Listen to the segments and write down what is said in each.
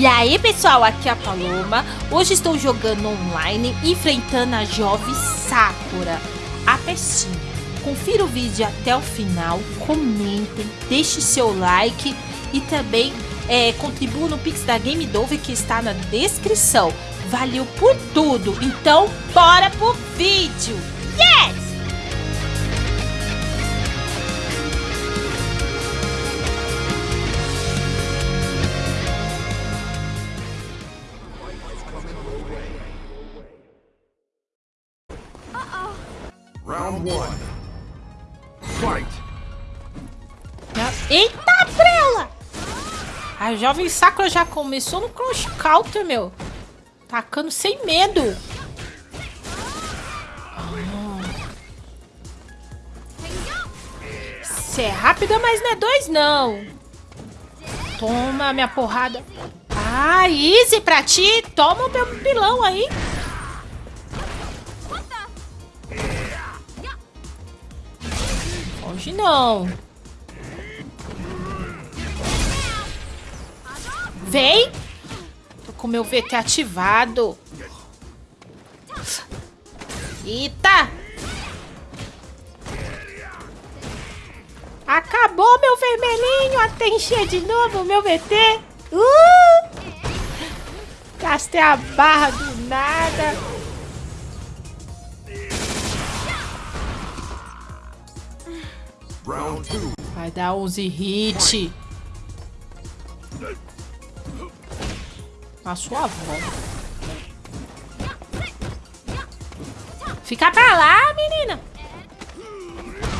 E aí pessoal, aqui é a Paloma. Hoje estou jogando online, enfrentando a Jovem Sakura, a pecinha. Confira o vídeo até o final, comentem, deixe seu like e também é, contribua no Pix da Game Dove que está na descrição. Valeu por tudo, então bora pro vídeo! Yes! Eita, prela! A jovem Sakura já começou no cross counter, meu. Tacando sem medo. Você é rápida, mas não é dois, não. Toma minha porrada. Ah, easy pra ti. Toma o meu pilão aí. Hoje não. Vem! Tô com meu VT ativado. Eita! Acabou meu vermelhinho. Até encher de novo o meu VT. Uh! Gastei a barra do nada. Vai dar 11 hit. A sua avó. Fica pra lá, menina.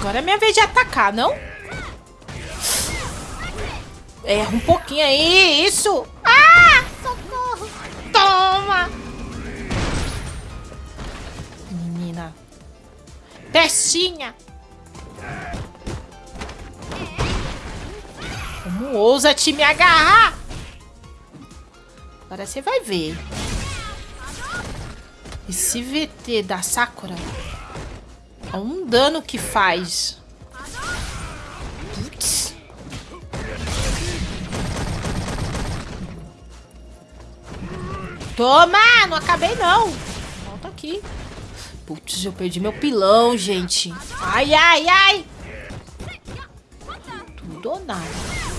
Agora é minha vez de atacar, não? Erra um pouquinho aí, isso. Ah, socorro. Toma. Menina. Testinha. Como ousa te me agarrar? Agora você vai ver. Esse VT da Sakura é um dano que faz. Putz. Toma! Não acabei, não. Volta aqui. Putz, eu perdi meu pilão, gente. Ai, ai, ai. Tudo ou nada.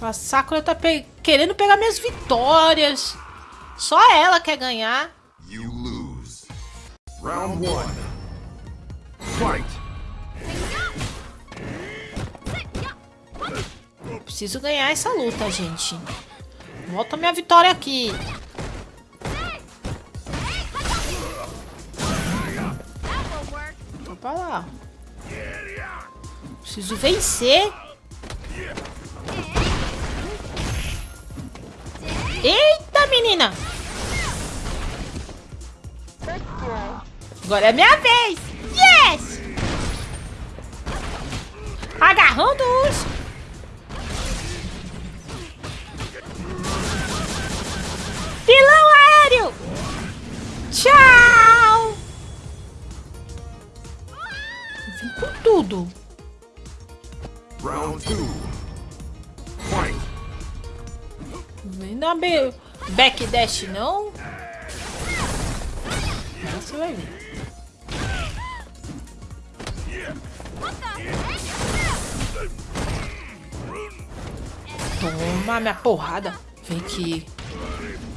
Essa Sakura tá pe querendo pegar minhas vitórias. Só ela quer ganhar. You lose. Round one. Fight. Preciso ganhar essa luta, gente. Volta minha vitória aqui. Pra lá. Preciso vencer. Eita, menina! Agora é minha vez! Yes! Agarrando os... Pilão aéreo! Tchau! Vem com tudo! Round 2 Dar be- backdash, não? Aí você vai ver. Toma minha porrada. Vem aqui.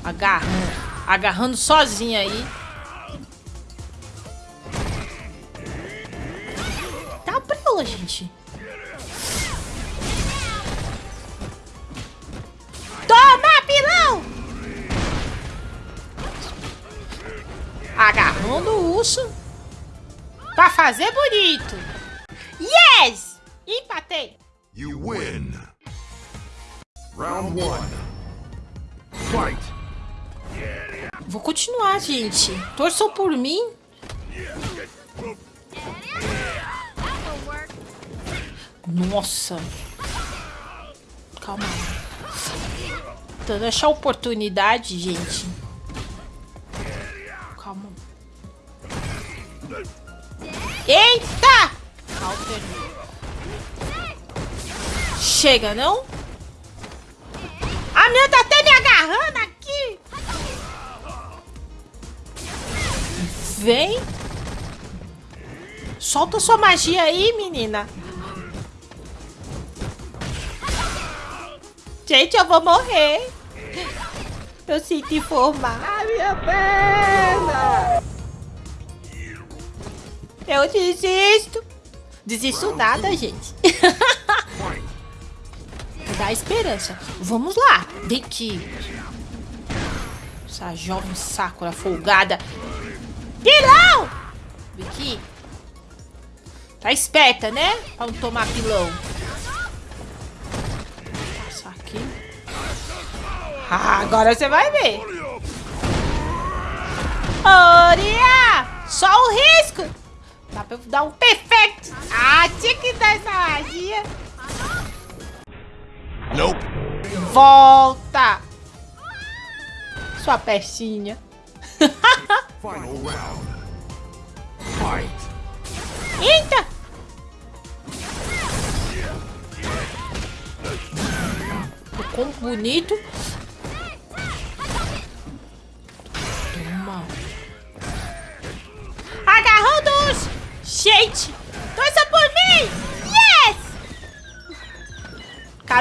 Agarrando. Agarrando sozinha aí. Tá pra gente. Urso. Pra fazer bonito. Yes! Empatei. You win. Round one. Fight. Vou continuar, gente. Torçam por mim. Nossa. Calma. Tentando achar oportunidade, gente. Eita! Chega, não? A minha tá até me agarrando aqui. Vem. Solta sua magia aí, menina. Gente, eu vou morrer. Eu sinto informar. A minha perna. Eu desisto. Desisto nada, gente. Dá esperança. Vamos lá. Vem aqui. Essa jovem Sakura folgada. Pilão! Vem aqui. Tá esperta, né? Pra não tomar pilão. Passar aqui. Ah, agora você vai ver. Oria! Só o risco! Eu dar um perfeito! Ah, tinha que dar essa magia! Nope. Volta! Sua pecinha. Final round. Fight. Eita! O bonito.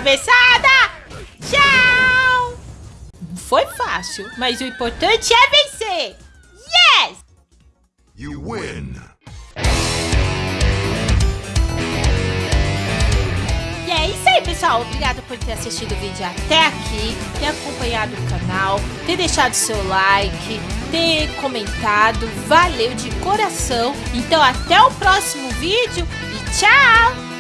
Cabeçada! Tchau! Foi fácil, mas o importante é vencer! Yes! You win. E é isso aí, pessoal. Obrigada por ter assistido o vídeo até aqui, ter acompanhado o canal, ter deixado seu like, ter comentado. Valeu de coração. Então, até o próximo vídeo e tchau!